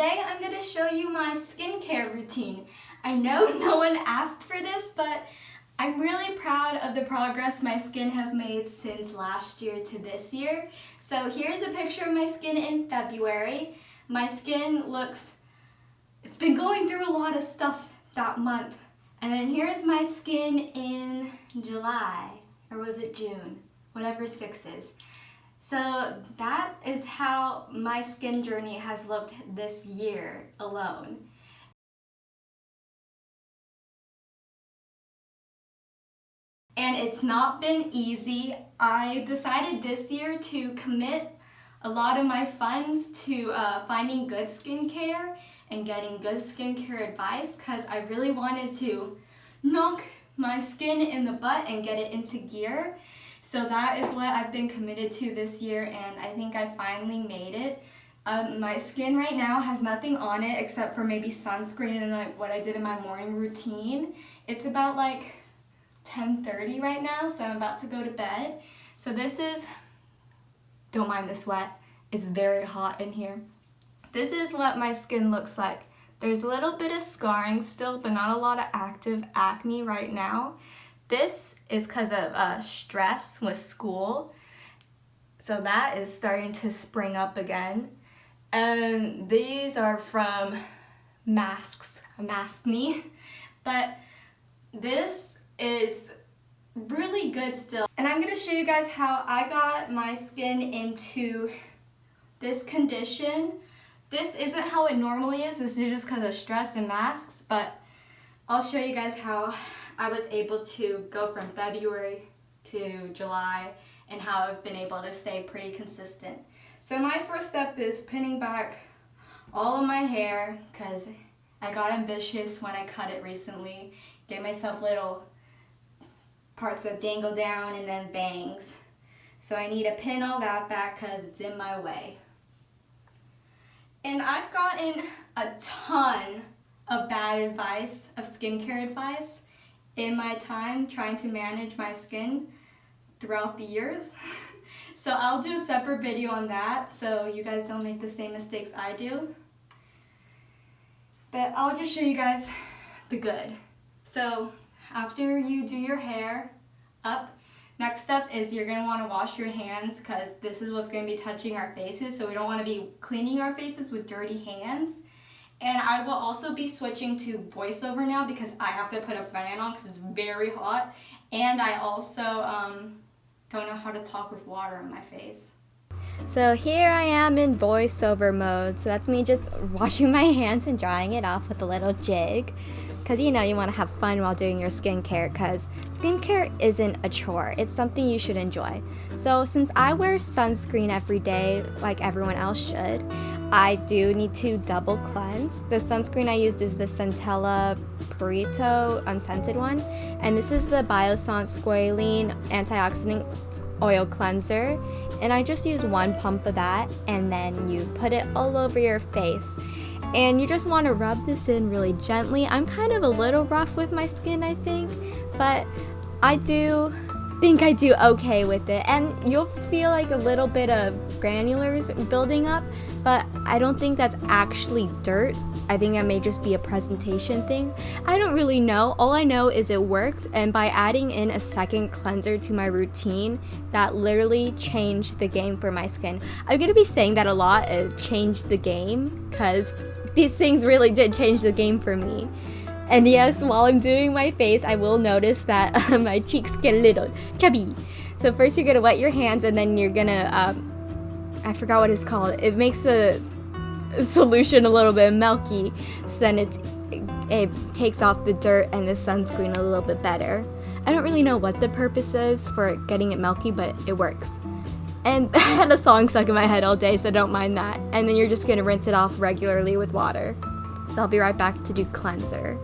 today I'm going to show you my skincare routine. I know no one asked for this, but I'm really proud of the progress my skin has made since last year to this year. So here's a picture of my skin in February. My skin looks, it's been going through a lot of stuff that month. And then here's my skin in July, or was it June? Whatever six is. So that is how my skin journey has looked this year alone. And it's not been easy. I decided this year to commit a lot of my funds to uh, finding good skincare and getting good skincare advice because I really wanted to knock my skin in the butt and get it into gear. So that is what I've been committed to this year and I think I finally made it. Um, my skin right now has nothing on it except for maybe sunscreen and like what I did in my morning routine. It's about like 10.30 right now, so I'm about to go to bed. So this is, don't mind the sweat, it's very hot in here. This is what my skin looks like. There's a little bit of scarring still, but not a lot of active acne right now. This is because of uh, stress with school. So that is starting to spring up again. And these are from masks, mask me. But this is really good still. And I'm gonna show you guys how I got my skin into this condition. This isn't how it normally is. This is just because of stress and masks, but I'll show you guys how I was able to go from February to July and how I've been able to stay pretty consistent. So my first step is pinning back all of my hair because I got ambitious when I cut it recently. Gave myself little parts that dangle down and then bangs. So I need to pin all that back because it's in my way. And I've gotten a ton of bad advice, of skincare advice, in my time trying to manage my skin throughout the years. so I'll do a separate video on that so you guys don't make the same mistakes I do. But I'll just show you guys the good. So after you do your hair up, next step is you're going to want to wash your hands because this is what's going to be touching our faces. So we don't want to be cleaning our faces with dirty hands. And I will also be switching to voiceover now because I have to put a fan on because it's very hot. And I also um, don't know how to talk with water on my face. So here I am in voiceover mode. So that's me just washing my hands and drying it off with a little jig because you know you want to have fun while doing your skincare because skincare isn't a chore it's something you should enjoy so since I wear sunscreen every day like everyone else should I do need to double cleanse the sunscreen I used is the Centella Purito unscented one and this is the Biossance Squalane antioxidant oil cleanser and I just use one pump of that and then you put it all over your face and you just want to rub this in really gently. I'm kind of a little rough with my skin, I think, but I do think I do okay with it. And you'll feel like a little bit of granulars building up, but I don't think that's actually dirt. I think that may just be a presentation thing. I don't really know. All I know is it worked, and by adding in a second cleanser to my routine, that literally changed the game for my skin. I'm gonna be saying that a lot, it changed the game, because these things really did change the game for me. And yes, while I'm doing my face, I will notice that uh, my cheeks get a little chubby. So first you're gonna wet your hands and then you're gonna, um, I forgot what it's called. It makes the solution a little bit milky. So then it's, it takes off the dirt and the sunscreen a little bit better. I don't really know what the purpose is for getting it milky, but it works. And I had a song stuck in my head all day, so don't mind that. And then you're just gonna rinse it off regularly with water. So I'll be right back to do cleanser.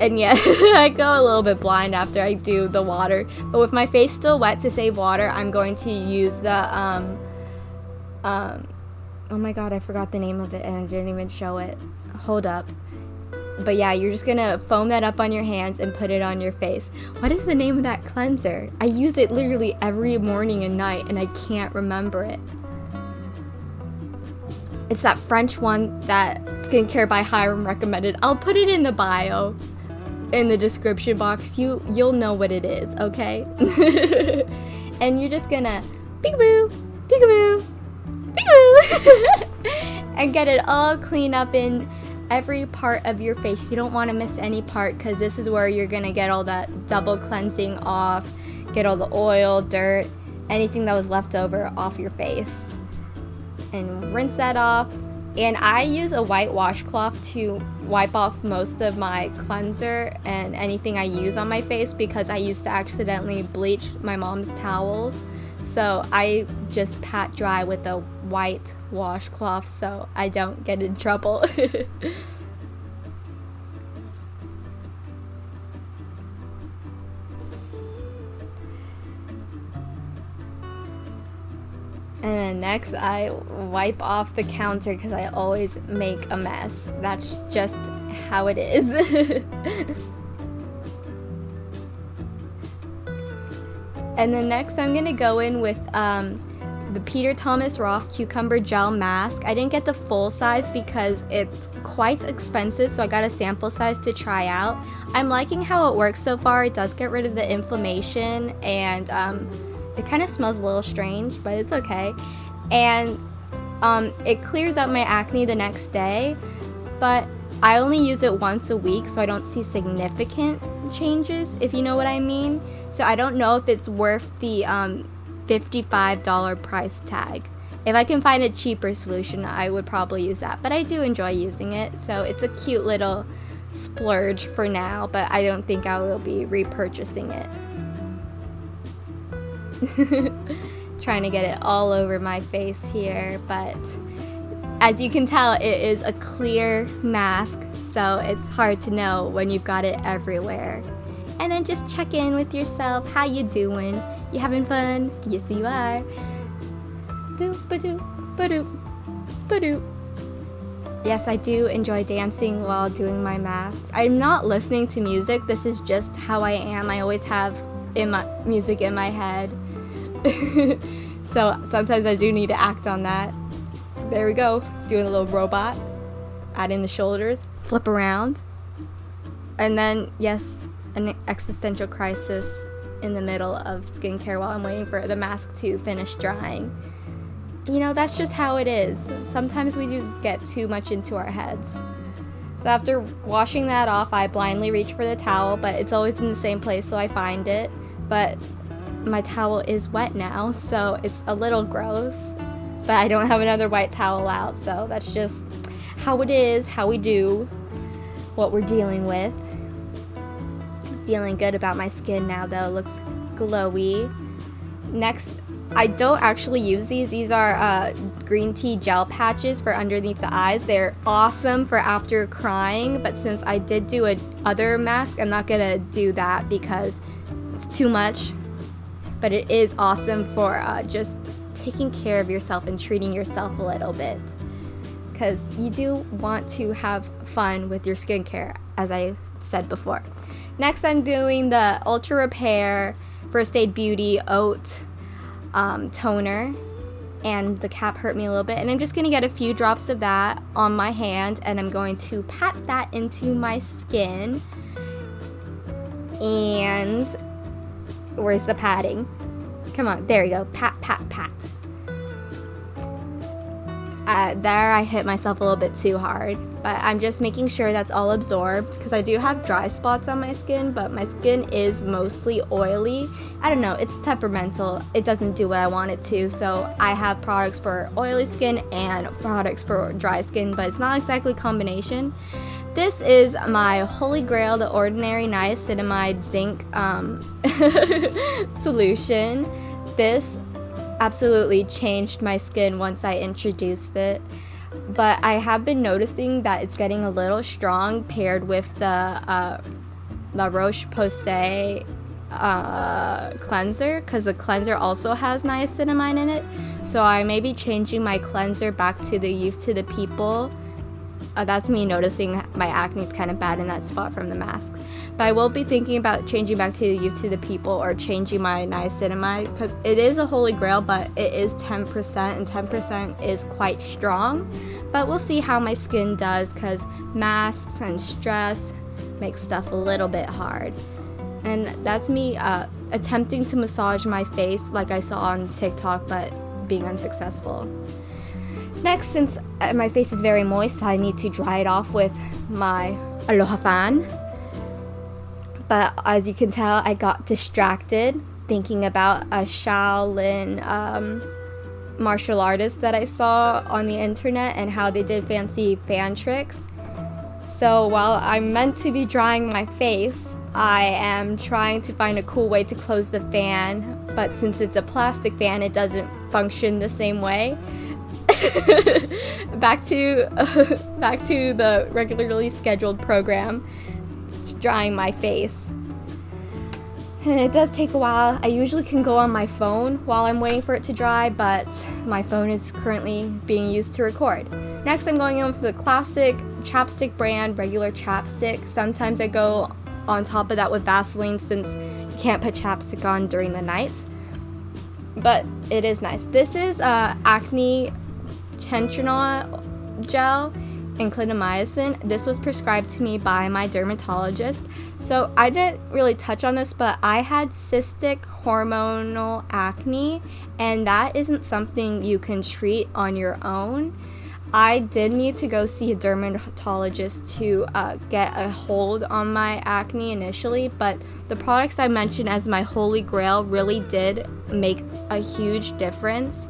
And yeah, I go a little bit blind after I do the water. But with my face still wet to save water, I'm going to use the, um, um, oh my god, I forgot the name of it and I didn't even show it. Hold up. But yeah, you're just gonna foam that up on your hands and put it on your face. What is the name of that cleanser? I use it literally every morning and night and I can't remember it. It's that French one that Skincare by Hyram recommended. I'll put it in the bio in the description box. You you'll know what it is, okay? and you're just gonna peekaboo, peekaboo, peekaboo, and get it all cleaned up in every part of your face. You don't want to miss any part because this is where you're gonna get all that double cleansing off, get all the oil, dirt, anything that was left over off your face. And rinse that off. And I use a white washcloth to wipe off most of my cleanser and anything I use on my face because I used to accidentally bleach my mom's towels. So I just pat dry with a white washcloth so I don't get in trouble. And then next, I wipe off the counter because I always make a mess. That's just how it is. and then next, I'm going to go in with um, the Peter Thomas Roth Cucumber Gel Mask. I didn't get the full size because it's quite expensive, so I got a sample size to try out. I'm liking how it works so far. It does get rid of the inflammation and... Um, it kind of smells a little strange, but it's okay. And um, it clears up my acne the next day, but I only use it once a week, so I don't see significant changes, if you know what I mean. So I don't know if it's worth the um, $55 price tag. If I can find a cheaper solution, I would probably use that. But I do enjoy using it, so it's a cute little splurge for now, but I don't think I will be repurchasing it. trying to get it all over my face here, but as you can tell, it is a clear mask, so it's hard to know when you've got it everywhere. And then just check in with yourself. How you doing? You having fun? Yes, you are. Do ba do ba do ba do. Yes, I do enjoy dancing while doing my masks. I'm not listening to music. This is just how I am. I always have in my music in my head. so sometimes I do need to act on that. There we go, doing a little robot, adding the shoulders, flip around. And then, yes, an existential crisis in the middle of skincare while I'm waiting for the mask to finish drying. You know, that's just how it is. Sometimes we do get too much into our heads. So after washing that off, I blindly reach for the towel, but it's always in the same place, so I find it. But my towel is wet now, so it's a little gross. But I don't have another white towel out, so that's just how it is, how we do, what we're dealing with. Feeling good about my skin now though, it looks glowy. Next, I don't actually use these. These are uh, green tea gel patches for underneath the eyes. They're awesome for after crying, but since I did do a other mask, I'm not gonna do that because it's too much but it is awesome for uh, just taking care of yourself and treating yourself a little bit because you do want to have fun with your skincare as I said before. Next I'm doing the Ultra Repair First Aid Beauty Oat um, Toner and the cap hurt me a little bit and I'm just going to get a few drops of that on my hand and I'm going to pat that into my skin and Where's the padding? Come on, there we go. Pat, pat, pat. Uh, there I hit myself a little bit too hard, but I'm just making sure that's all absorbed because I do have dry spots on my skin, but my skin is mostly oily. I don't know, it's temperamental. It doesn't do what I want it to, so I have products for oily skin and products for dry skin, but it's not exactly combination. This is my holy grail, the Ordinary Niacinamide Zinc um, solution. This absolutely changed my skin once I introduced it. But I have been noticing that it's getting a little strong paired with the uh, La Roche-Posay uh, cleanser because the cleanser also has niacinamide in it. So I may be changing my cleanser back to the Youth to the People uh, that's me noticing my acne is kind of bad in that spot from the mask. But I will be thinking about changing back to the youth to the people or changing my niacinamide because it is a holy grail, but it is 10% and 10% is quite strong. But we'll see how my skin does because masks and stress make stuff a little bit hard. And that's me uh, attempting to massage my face like I saw on TikTok, but being unsuccessful. Next, since uh, my face is very moist, I need to dry it off with my Aloha fan. But as you can tell, I got distracted thinking about a Shaolin um, martial artist that I saw on the internet and how they did fancy fan tricks. So while I'm meant to be drying my face, I am trying to find a cool way to close the fan, but since it's a plastic fan, it doesn't function the same way. back to uh, back to the regularly scheduled program, drying my face. And it does take a while. I usually can go on my phone while I'm waiting for it to dry, but my phone is currently being used to record. Next, I'm going in for the classic chapstick brand regular chapstick. Sometimes I go on top of that with Vaseline since you can't put chapstick on during the night. But it is nice. This is uh, acne tensional gel and clindamycin. This was prescribed to me by my dermatologist. So I didn't really touch on this, but I had cystic hormonal acne, and that isn't something you can treat on your own. I did need to go see a dermatologist to uh, get a hold on my acne initially, but the products I mentioned as my holy grail really did make a huge difference.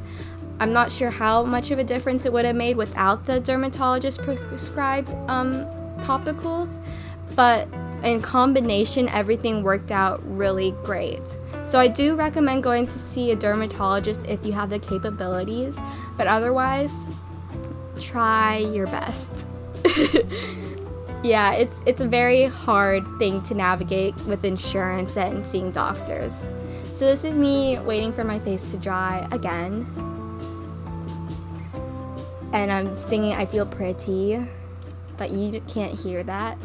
I'm not sure how much of a difference it would have made without the dermatologist prescribed um, topicals, but in combination, everything worked out really great. So I do recommend going to see a dermatologist if you have the capabilities, but otherwise, try your best. yeah, it's it's a very hard thing to navigate with insurance and seeing doctors. So this is me waiting for my face to dry again. And I'm singing I feel pretty, but you can't hear that.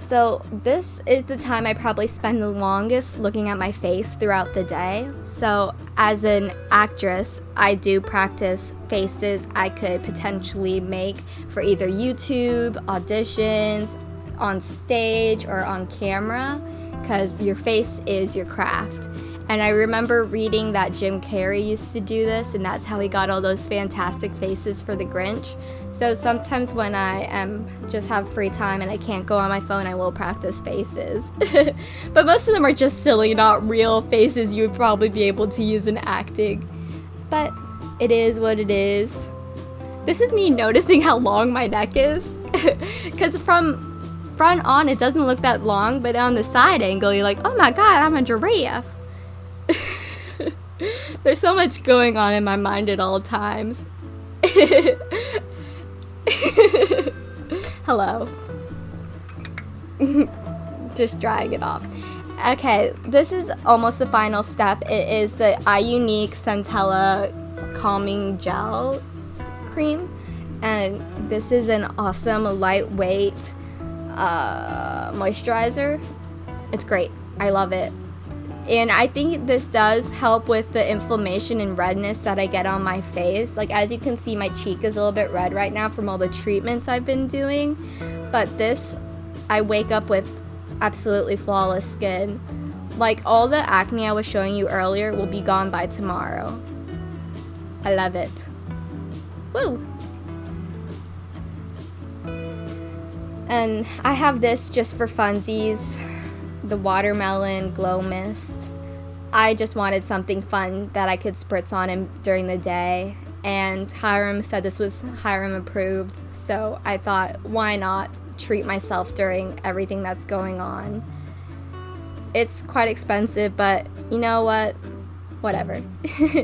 So this is the time I probably spend the longest looking at my face throughout the day. So as an actress, I do practice faces I could potentially make for either YouTube, auditions, on stage, or on camera, because your face is your craft. And I remember reading that Jim Carrey used to do this, and that's how he got all those fantastic faces for the Grinch. So sometimes when I am just have free time and I can't go on my phone, I will practice faces. but most of them are just silly, not real faces you would probably be able to use in acting. But it is what it is. This is me noticing how long my neck is. Because from front on, it doesn't look that long, but on the side angle, you're like, oh my god, I'm a giraffe. There's so much going on in my mind at all times. Hello. Just drying it off. Okay, this is almost the final step. It is the iUNIK Centella Calming Gel Cream. And this is an awesome lightweight uh, moisturizer. It's great. I love it. And I think this does help with the inflammation and redness that I get on my face. Like as you can see, my cheek is a little bit red right now from all the treatments I've been doing. But this, I wake up with absolutely flawless skin. Like all the acne I was showing you earlier will be gone by tomorrow. I love it. Woo! And I have this just for funsies the watermelon glow mist. I just wanted something fun that I could spritz on him during the day. And Hyram said this was Hyram approved, so I thought, why not treat myself during everything that's going on? It's quite expensive, but you know what? Whatever.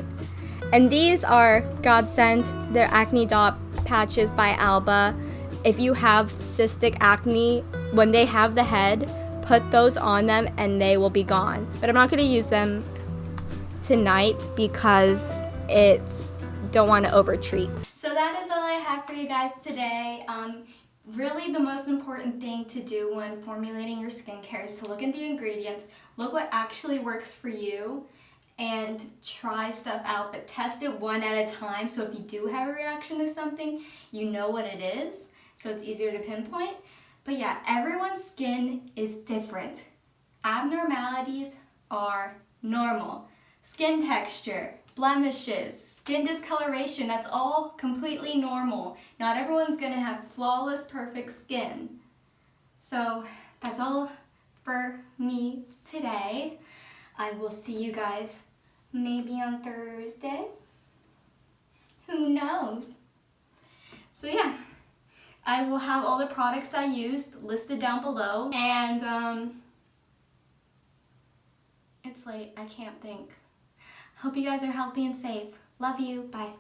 and these are Godsend. They're acne dot patches by Alba. If you have cystic acne, when they have the head, put those on them and they will be gone. But I'm not going to use them tonight because it's don't want to over treat. So that is all I have for you guys today. Um, really the most important thing to do when formulating your skincare is to look at the ingredients, look what actually works for you, and try stuff out, but test it one at a time. So if you do have a reaction to something, you know what it is, so it's easier to pinpoint. But yeah, everyone's skin is different. Abnormalities are normal. Skin texture, blemishes, skin discoloration, that's all completely normal. Not everyone's gonna have flawless, perfect skin. So that's all for me today. I will see you guys maybe on Thursday. Who knows? So yeah, I will have all the products I used listed down below. And um, it's late, I can't think. Hope you guys are healthy and safe. Love you, bye.